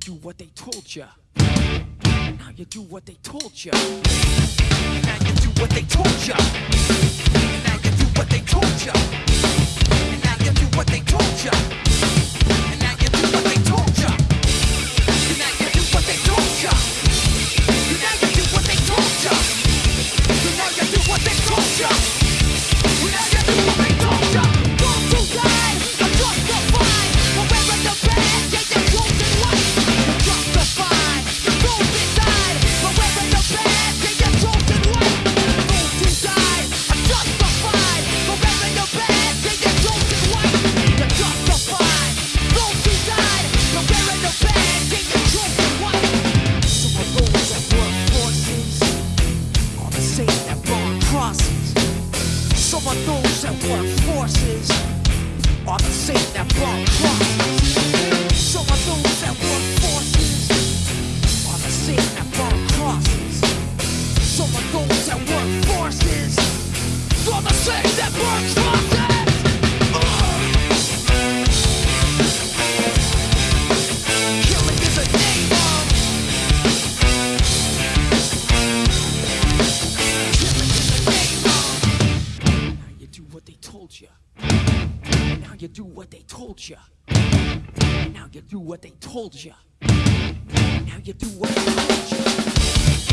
do what they told ya. Now you do what they told ya. Now you do what they told ya. Now you do what they told ya. Now you do you. Now you do what they told you. Now you do what they told you.